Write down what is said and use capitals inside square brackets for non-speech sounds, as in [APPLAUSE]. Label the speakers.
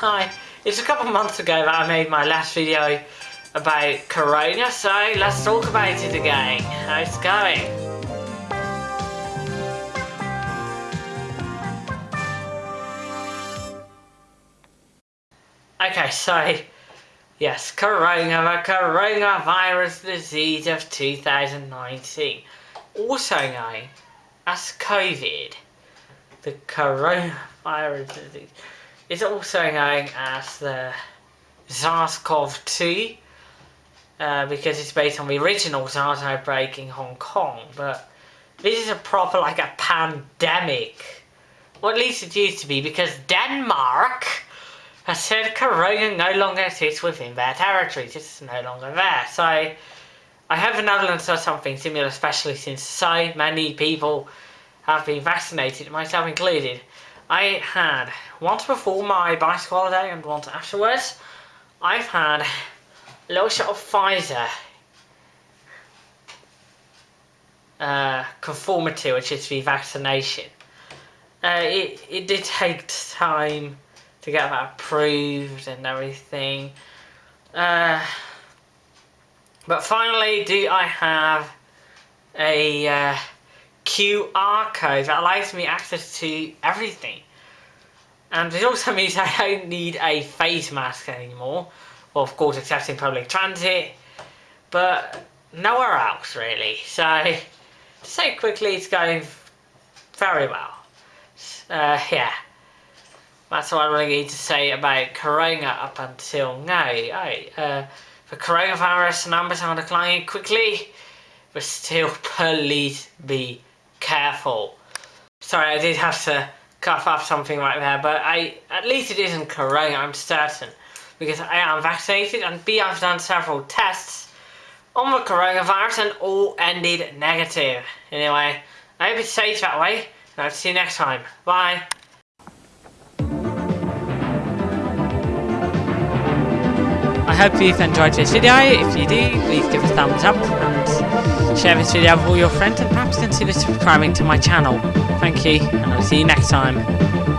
Speaker 1: Hi, it's a couple months ago that I made my last video about Corona, so let's talk about it again. How's it going? Okay, so yes, Corona, the coronavirus disease of 2019, also known as COVID. The coronavirus disease is also known as the SARS-CoV-2 uh, because it's based on the original SARS outbreak in Hong Kong. But this is a proper like a pandemic, or at least it used to be, because Denmark has said Corona no longer exists within their territories. It's no longer there. So I hope the Netherlands does something similar, especially since so many people have been vaccinated, myself included. I had once before my bicycle holiday and once afterwards. I've had a little shot of Pfizer uh, Comirnaty, which is the vaccination. Uh, it, it did take time to get that approved and everything. Uh, but finally, do I have a uh, QR code that allows me access to everything. And it also [LAUGHS] means I don't need a face mask anymore. Well, of course, except in public transit. But nowhere else, really. So, [LAUGHS] to say quickly, it's going very well. Uh, yeah. That's all I really need to say about Corona up until now. Right, uh, the coronavirus numbers are declining quickly, but still, [LAUGHS] please be careful. Sorry, I did have to cough up something right there, but I at least it isn't corona, I'm certain. Because I am vaccinated, and B, I've done several tests on the coronavirus and all ended negative. Anyway, I hope it's safe that way, and I'll see you next time. Bye. I hope you've enjoyed this video. If you do, please give a thumbs up share this video with all your friends and perhaps consider subscribing to my channel. Thank you and I'll see you next time.